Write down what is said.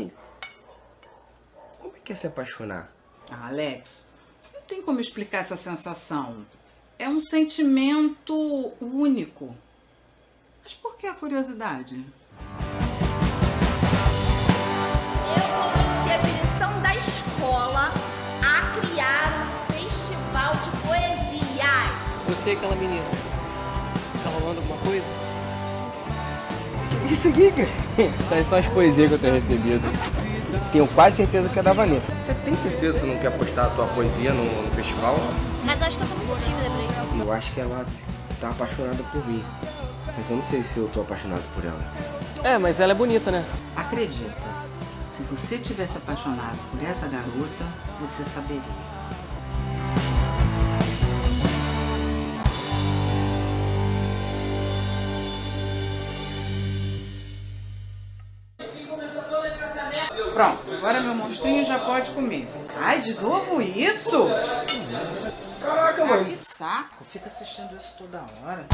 Mãe, como é que é se apaixonar? Ah, Alex, não tem como explicar essa sensação. É um sentimento único. Mas por que a curiosidade? Eu convenci a direção da escola a criar um festival de poesias. Você e aquela menina. Tá rolando alguma coisa? Isso aqui, cara. Essas são as poesias que eu tenho recebido. Tenho quase certeza que é da Vanessa. Você tem certeza que você não quer postar a tua poesia no, no festival? Mas acho que eu tô muito tímida pra isso. Eu acho que ela tá apaixonada por mim. Mas eu não sei se eu tô apaixonado por ela. É, mas ela é bonita, né? Acredita, se você tivesse apaixonado por essa garota, você saberia. Pronto, agora meu monstrinho já pode comer. Ai, de novo isso? Caraca, Ah, que saco, fica assistindo isso toda hora.